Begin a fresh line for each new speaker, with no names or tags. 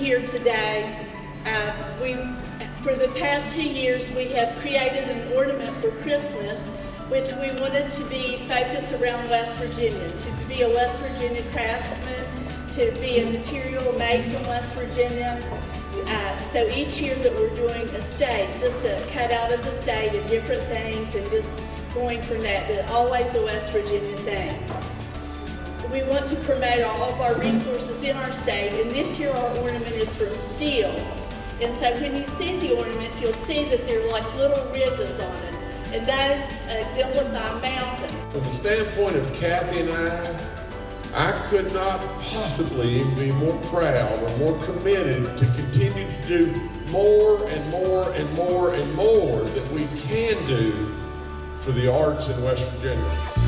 here today. Uh, we, for the past two years, we have created an ornament for Christmas, which we wanted to be focused around West Virginia, to be a West Virginia craftsman, to be a material made from West Virginia. Uh, so each year that we're doing a state, just a cut out of the state and different things and just going from that, but always a West Virginia thing. We want to promote all of our resources in our state, and this year our ornament is from steel. And so when you see the ornament, you'll see that there are like little ridges on it, and those exemplify mountains.
From the standpoint of Kathy and I, I could not possibly be more proud or more committed to continue to do more and more and more and more that we can do for the arts in West Virginia.